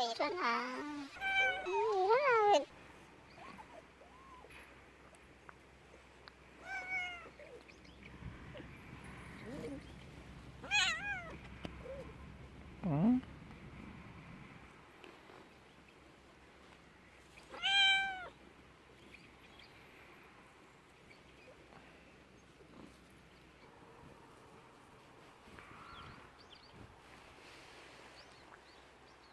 biệt ừ, rất là Mm-hmm.